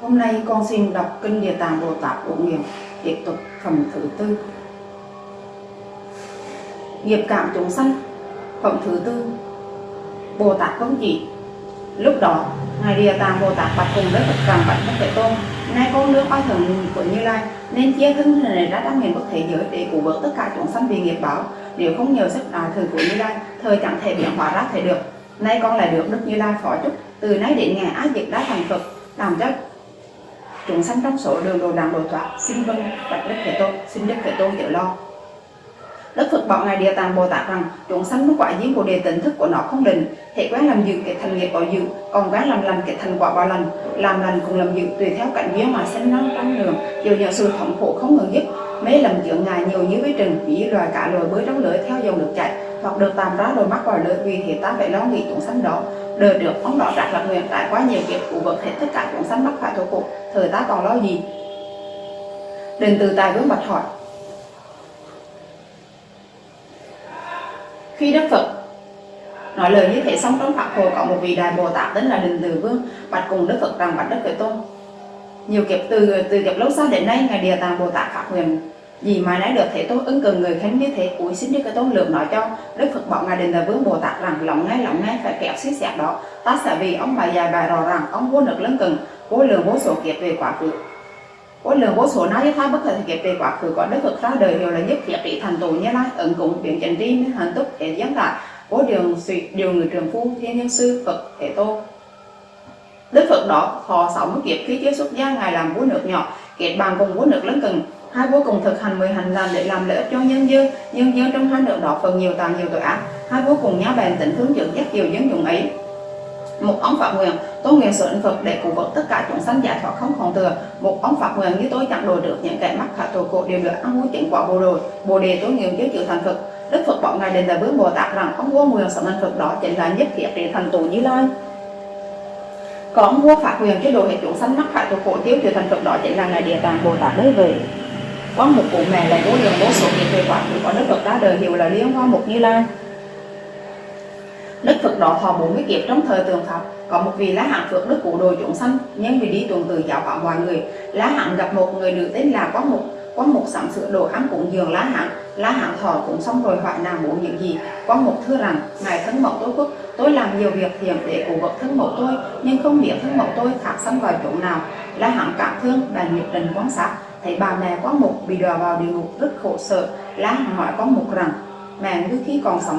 Hôm nay con xin đọc Kinh Địa Tạng Bồ Tát Bộ Nghiệp, tiếp tục phẩm thứ tư. Nghiệp cảm chúng sanh, phẩm thứ tư. Bồ Tát không chỉ. Lúc đó, Ngài Địa Tạng Bồ Tát bạch cùng với Phật rằng bạch Đức Thế Tôn, nay con nước oai thần của Như Lai nên chia thân này ra trong miền bất thế giới để cứu vớt tất cả chúng sanh vì nghiệp báo. Nếu không nhờ sức à, thời của Như Lai, thời chẳng thể biến hóa ra thể được. Nay con lại được Đức Như Lai phó chúc, từ nay đến ngày ái diệt đã thành Phật, làm cho chúng sanh trong số đường đồ đàng đồ thoát xin vâng bạch đức thế tôn xin đức thế tôn chớ lo đức phật bảo ngài địa tạng bồ tát rằng chúng sanh nó quả duyên của đề tỉnh thức của nó không định thể quán làm dự cái thành nghiệp bảo dự còn quán làm lành cái thành quả bảo lành. Làm lành cùng làm dự tùy theo cảnh duyên mà sinh năng tăng đường dù nhờ sự thống khổ không ngừng dứt mấy lầm chữa ngài nhiều như với rừng ví loài cả loài bơi trong lưỡi theo dòng nước chảy hoặc được tạm ra đôi mắt vào lưới vì thế ta phải lo nghĩ chúng sanh đó. Đời được ông đó đạt lập nguyện trải qua nhiều kiếp của vật hết tất cả chúng sanh mắc phải thổ cục, thời ta còn lo gì? Đền từ tài vương bạch hỏi khi đức phật nói lời như thế xong, trong pháp hội có một vị đại bồ tát tên là đình từ vương. Bạch cùng đức phật rằng, bạch đức thế tôn, nhiều kiếp từ từ kiếp lâu xa đến nay, ngài địa tạng bồ tát phát nguyện vì mà nãy được thế tôn ứng cần người khánh như thế cúi xin đức thế tôn lượng nói cho đức phật bảo ngài đình là vương bồ tát rằng, lòng ngay lòng ngay, phải kéo xiết xẹt đó. Ta sẽ vì ông bài dài bài rò rằng, ông vô lực lớn cần vô lượng vô số kiếp về quả phụ vô lời vô số nói với tha bất thời kiếp về quá khứ, có đức phật ra đời, hiểu là nhất thiết trị thành tù như lai ứng cũng biến trần tri hạnh túc để giáng lại có đường suy điều người trường phu, thiên nhân sư, phật, thế tôn. Đức phật đó, thọ sáu mươi kiếp, khi chưa xuất gia ngài làm vua nước nhỏ, kết bàn cùng vua nước lớn cần hai vua cùng thực hành mười hành làm để làm lợi ích cho nhân dân. Nhân dân trong hai nước đó phần nhiều tàn nhiều tội ác. Hai vua cùng nhau bàn tỉnh hướng dẫn rất nhiều dân dùng ấy. Một ông phạm nguyện tôi nguyện sự ơn Phật để cứu vớt tất cả chúng sanh giải thoát không còn thừa. Một ông phật nguyện như tôi chẳng đổi được những kẻ mắc khả tội cổ đều được ăn uống chứng quả bồ đề bồ đề tôi nguyện giới chịu thành Phật. Đức Phật bảo ngài đến là bước Bồ Tát rằng ông vua nguyện sự ơn Phật đó chính là nhất thiết để thành tù như lai. Còn ông vua phát nguyện chế độ hệ chúng sanh mắc phải tội cổ tiêu trừ thành Phật đó chính là ngài địa tạng Bồ Tát đấy về có một cụ mẹ là vô lượng vô số nghiệp về quả thì có Đức Phật ra đời hiệu là Liên Hoa Mục Như Lai. Đức Phật đó thọ 40 kiếp trong thời tường Pháp có một vị lá hạng phước đức cụ đồ chúng sanh nhưng vì đi tuần từ giáo hóa mọi người. Lá hạng gặp một người nữ tên là quán mục. Quán mục sẵn sửa đồ ăn cúng dường lá hạng lá hạng thọ cũng xong rồi hoại nàng muốn những gì. Quán mục thưa rằng, ngài thân mẫu tôi quốc, tôi làm nhiều việc thiện để cứu vật thân mẫu tôi, nhưng không biết thân mẫu tôi khác sanh vào chỗ nào. Lá hạng cảm thương bèn nhiệt tình quan sát. Thấy bà mẹ quán mục bị đọa vào địa ngục, rất khổ sở. Lá hạng hỏi quán mục rằng, mẹ ngươi khi còn sống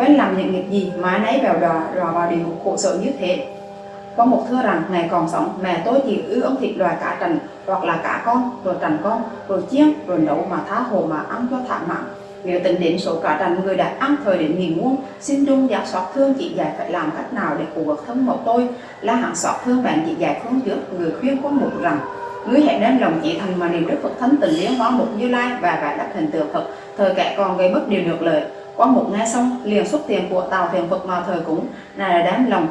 quên làm những việc gì mà nấy bèo đò đò vào điều khổ sở như thế. Có một thưa rằng ngày còn sống, mẹ tôi chỉ ư ông thịt loài cá trần, hoặc là cá con, rồi trần con, rồi chiên, rồi nấu mà tha hồ mà ăn cho thỏa mãn. Nếu tính đến số cả trần người đã ăn thời đến nghỉ muôn. xin dung giáo xót thương chị dạy phải làm cách nào để phù vật thân mẫu tôi. Là hạng xót thương bạn chị dạy phương trước, người khuyên có một rằng, ngươi hãy đem lòng chị thành mà niềm đức phật thánh tình liên hóa một như lai và vài đắp hình tượng phật. Thời kẻ còn gây bất điều được lợi qua một nghe xong, liền xuất tiền của tàu thiền phật mà thời cúng. Này là đám lòng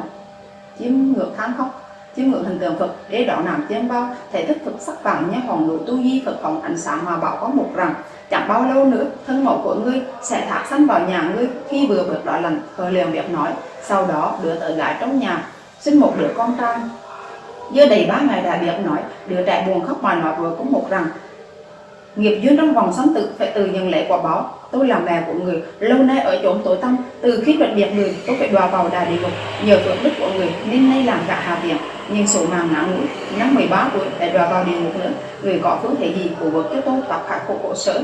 chiếm ngược tháng khóc chiếm ngược hình tượng phật, để đỏ nằm trên bao. Thể thức phật sắc vàng như hòn núi tu di, phật hồng ánh sáng mà bảo có một rằng, chẳng bao lâu nữa, thân mẫu của ngươi sẽ thả sanh vào nhà ngươi. Khi vừa được đỏ lành thời liền việc nói, sau đó đưa tới gái trong nhà, sinh một đứa con trai. Giờ đầy ba ngày đã biết nói, đứa trẻ buồn khóc mà nói vừa cũng một rằng nghiệp duyên trong vòng sống tự phải từ nhận lễ quả báo. Tôi là mẹ của người lâu nay ở chốn tối tăm. Từ khi đoạn biệt người tôi phải đọa vào đà địa ngục nhờ phước đức của người nên nay làm cả hà tiền nhưng số màng ngã mũi năm 13 tuổi để đọa vào địa ngục nữa. Người có phương thể gì của vợ cho tôi tập khả khổ khổ sở.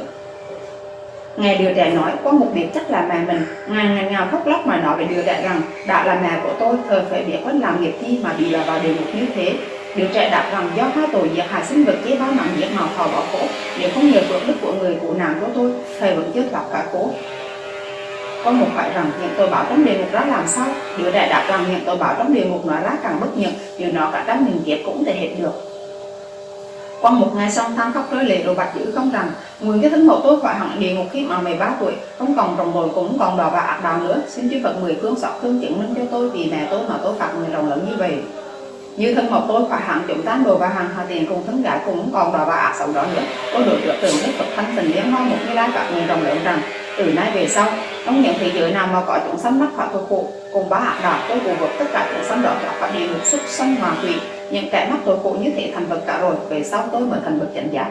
Nghe đứa trẻ nói có một biết chắc là mẹ mình. Ngàn ngàn ngào khóc lóc mà nói về đứa trẻ rằng Đã là mẹ của tôi, thời phải biết quên làm nghiệp thi mà bị là vào địa ngục như thế. Đứa trẻ đáp rằng do hai tội giết hại sinh vật chế bao nặng giết màu thọ bỏ khổ. Nếu không nhờ phước đức của người cụ nạn của tôi Thầy vẫn chưa thoát cả cố. Con một phải rằng những tội báo trong địa ngục đó làm sao? Đứa trẻ đáp rằng những tội báo trong địa ngục nó ra càng bất nhật, Điều nó cả trăm nghìn kiếp cũng thể hết được. Qua một ngày xong than khóc rơi lệ rồi bạch dữ không rằng nguyện cái thân mẫu tôi khỏi hẳn địa ngục khi mà 13 tuổi không còn rồng bồi cũng còn đò và ác đạo nữa. Xin chư Phật mười phương sọt thương chứng minh cho tôi vì mẹ tôi mà tôi phạt người rồng lớn như vậy như thân mộc tôi phải hàng chúng tám đồ và hàng hà tiền cùng thân gái cùng còn đòi và ác sống đó nữa. Tôi được được tưởng đức phật thanh tình liên hoa một như lai các người đồng lớn rằng, từ nay về sau, trong những thế giới nào mà có chúng sanh mắc phải tội khổ cùng ba ác đạo, tôi phù vực tất cả chúng sanh đó đã phải địa ngục xuất sanh hòa thủy. Những kẻ mắc tội khổ như thế thành vật cả rồi, về sau tôi mới thành vật chánh giác.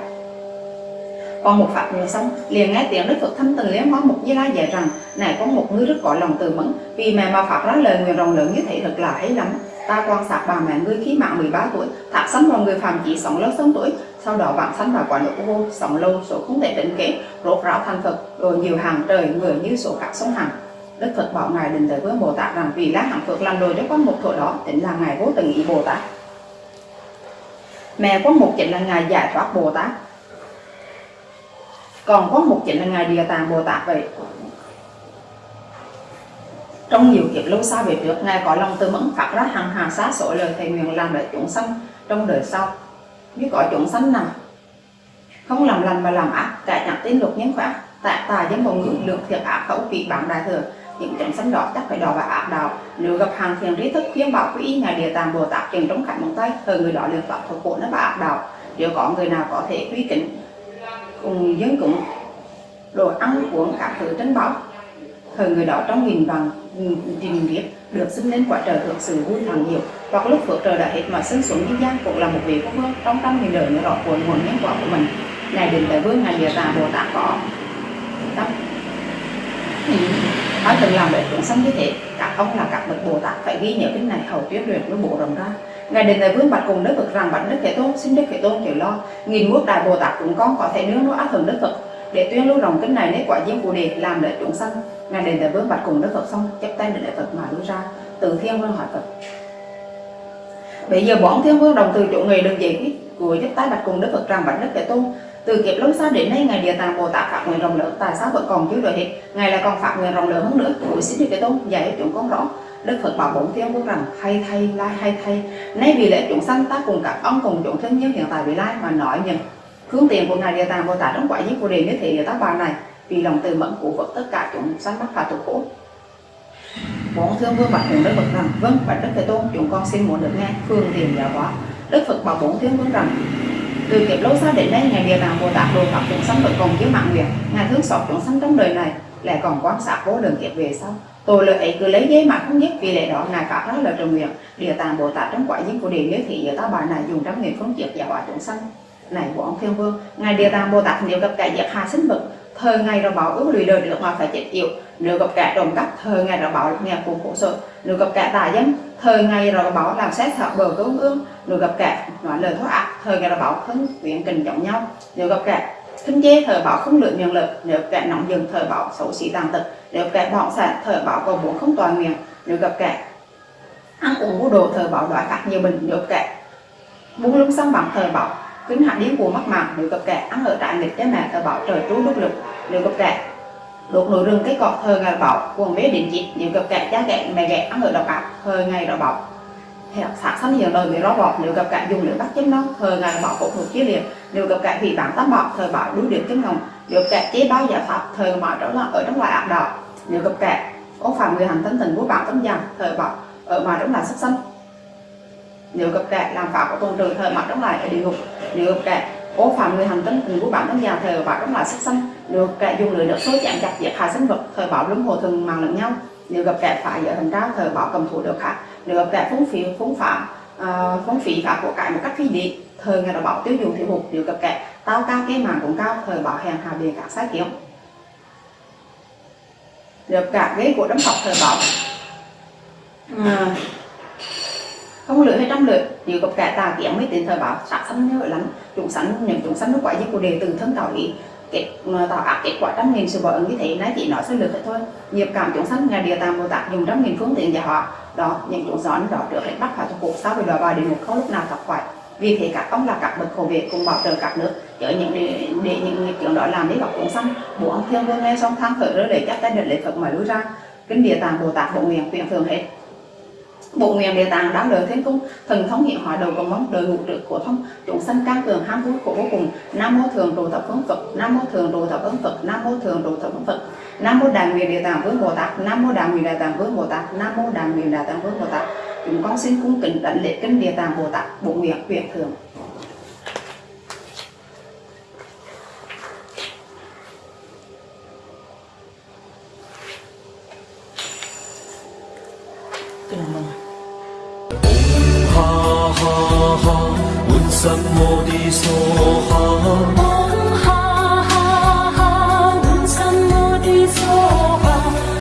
Còn một pháp người xong, liền nghe tiếng đức phật thanh tình liếm hóa một như lai dạy rằng, này có một người rất có lòng từ mẫn, vì mẹ mà phát ra lời nguyện rộng lớn như thế thật là hay lắm ta quan sát bà mẹ ngươi khi mạng 13 tuổi. Thạc sanh vào người phàm chỉ sống lâu sống tuổi. Sau đó bạn sanh vào quả nước vô sống lâu số không thể tính kế. Rốt ráo thành phật, rồi nhiều hàng trời người như số các sông hàng đức phật bảo ngài định tới với bồ tát rằng, vì lá hạnh phật làm đồi đức quan một thổ đó, tính là ngài vô tình ý bồ tát. Mẹ có một chính là ngài giải thoát bồ tát. Còn có một chính là ngài địa tạng bồ tát vậy trong nhiều kiếp lâu xa về trước ngài có lòng từ mẫn phát ra hàng hà xa số lời thầy nguyện làm lợi chúng sanh trong đời sau. Như có chúng sanh nào không làm lành mà làm ác cả nhặt tin lục nhân khỏe, tại tà dân bồ ngữ lượng thiệt ác khẩu vị bản đại thừa những chúng sanh đó chắc phải đỏ và ác đạo. Nếu gặp hàng thiền trí thức khuyên bảo quý y ngài địa tạng bồ tát chừng trong khảnh móng tay thời người đó liền phật thuộc khổ nó và ác đạo. Nếu có người nào có thể quy kính cùng dân cũng đồ ăn uống các thứ trên bảo thời người đó trong nghìn vàng trình viết được sinh lên quả trời thực sự vui thằng nhiều. Hoặc lúc phước trời đã hết mà sinh xuống nhân gian cũng là một vị quốc vương trong tâm mình đời nữa rõ của nguồn nhân quả của mình. Ngài định tại vương ngài địa tạng bồ tát có tâm. Nói từng làm để tưởng sống như thế, các ông là các bậc bồ tát phải ghi nhớ cái này hầu tuyết luyện với bộ rộng ra. Ngài định tại vương bạch cùng đức phật rằng bạch đức thế tôn, xin đức thế tôn chịu lo. Nghìn quốc đại bồ tát cũng con có thể nương nó áp thần đức phật để tuyên lưu rộng kinh này nếu quả diêm phù đề làm lợi chúng sanh. Ngài đền tại vương bạch cùng đức phật xong, chắp tay để lễ phật mà lui ra. Từ thiên vương hỏi phật. Bây giờ bọn thiên vương đồng từ chủ người đừng giải quyết, của chắp tay bạch cùng đức phật rằng bạch đức kẻ tôn. Từ kiếp lâu xa đến nay, ngài địa tạng bồ tát phạm nguyện rộng lớn, tại sao vẫn còn chưa đợi hết? Ngài lại còn phạm nguyện rộng lớn hơn nữa, của xin đức kẻ tôn dạy chúng con rõ. Đức phật bảo bốn thiên vương rằng, hay thay, lai, hay thay. Nay vì lễ chúng sanh, ta cùng các ông cùng chúng thân như hiện tại vị lai mà nói nhận Hướng tiền của ngài địa tạng, bồ tát trong quả diêm của đề như thế ở tác bà này, vì lòng từ mẫn của vật tất cả chúng sanh mắc phải tội khổ. Bốn thương vương bạch hùng đức phật rằng vâng bạch đức thế tôn, chúng con xin muốn được nghe phương tiền giáo hóa. Đức phật bảo bốn thương vương rằng, từ kiếp lâu xa đến nay, ngài địa tạng, bồ tát đồ pháp chúng sanh vẫn còn dưới mạng nguyện. Ngài thương xót chúng sanh trong đời này lại còn quan sát vô đường kiếp về sau. Tôi lợi ấy cứ lấy giấy mà không nhất vì lẽ đó ngài phát ra lời trường nguyện. Địa tạng, bồ tát trong quả diêm của đề nếu thị giờ ta bà này dùng trăm nghìn phương triệt giả hóa chúng sanh này của ông thiên vương ngài địa tạng bồ tát nếu gặp kẻ giết hạ sinh vật, thời ngày rồi bảo ước lụy đời được mà phải chết chịu nếu gặp kẻ đồng cắt thời ngày rồi bảo nghèo cùng khổ sở. Nếu gặp kẻ tà dâm, thời ngày rồi bảo làm xét thợ bờ cứu ương. Nếu gặp kẻ nói lời thoát ác, thời ngày rồi bảo thân quyện kình trọng nhau. Nếu gặp kẻ khinh chê thời bảo không lượng nhận lực nếu kẻ nóng dừng thời bảo xấu xí tàn tật. Nếu kẻ bọn sản thời bảo cầu muốn không toàn nguyện nếu gặp kẻ ăn uống vô đồ, thời bảo đói khát nhiều bệnh. Nếu kẻ buông lung xăm bằng thời bảo kính hạ điên của mắc mạng nếu gặp kẻ ăn ở trại nghịch cha mẹ thờ bảo trời trú đúc lực nếu gặp kẻ đột nổi rừng cái cọt thờ ngày bảo, quần bế điện chít nếu gặp kẻ cha kẻ mẹ ghẻ ăn ở độc ác thờ ngày đó bảo hẹp sát sanh hiện đời bị rõ bọt nếu gặp kẻ dùng lửa bắt chém nó thờ ngày bảo cổ thuộc chia liền nếu gặp kẻ hủy bản tám bọc thờ bảo đối điện kiếm ngồng nếu gặp kẻ chế báo giả pháp thờ bảo trở là ở trong loại ác đạo nếu gặp kẻ có phạm người hành thân tình của bạn tấm giang thờ bảo ở mà trong là sắc sanh nếu gặp kẻ làm pháp của tôn trời thờ mặt trong lại ở địa ngục. Nếu gặp kẻ ô phạm người hành tinh cùng của bản trong nhà thờ bảo trong lại sát sanh. Nếu kẻ dùng lưỡi đập số chạm chặt giết hại sinh vật thời bảo lúng hồ thường màng lẫn nhau. Nếu gặp kẻ phải vợ thành trao thời bảo cầm thủ được khác. Nếu gặp kẻ phóng phí phóng phạm uh, ờ, phóng phí phạm của cải một cách phi lý thời ngày đó bảo tiêu dùng thiếu hụt nếu gặp kẻ tao cao cái màng cũng cao thời bảo hèn hà bề các sai kiếm được cả ghế của đấm học thời bảo uh, ờ, không lưỡi hay trăm lưỡi nếu gặp kẻ tà kiếm mới tiền thời bảo sát sanh nhớ lắm. Chúng sanh những chúng sanh nó quả như của đề từ thân tạo ý. Kết ờ, tạo ác kết quả trăm nghìn sự bội ứng như thế nãy chỉ nói sơ lược thôi. Nghiệp cảm chúng sanh ngài địa tạng bồ tát dùng trăm nghìn phương tiện giải họ đó những chúng gió đó trước hết bắt phải thuộc cuộc sau về đòi bài địa ngục không lúc nào gặp phải vì thế các ông là các bậc khổ vệ cùng bảo trợ các nước. Chở những để, để những nghiệp chúng đó làm để gặp chúng sanh bố ông thiên vương nghe xong thang thở rơi để chắc tay định lễ phật mà lui ra. Kinh địa tạng bồ tát bộ nguyện nguyện thường hết bộ nguyện địa tạng đã lời thế cung thần thống hiện hóa đầu cầu mong đời ngục được của thông chúng sanh cao cường ham vui khổ vô cùng. Nam mô thường đồ thập phương phật, nam mô thường đồ thập phương phật, nam mô thường đồ thập phương phật, nam mô đại nguyện địa tạng vương bồ tát, nam mô đại nguyện địa tạng vương bồ tát, nam mô đại nguyện địa tạng vương bồ tát. Chúng con xin cung kính đảnh lễ kinh địa tạng bồ tát bộ nguyện huyện thường. Thank you. 怎么地说好？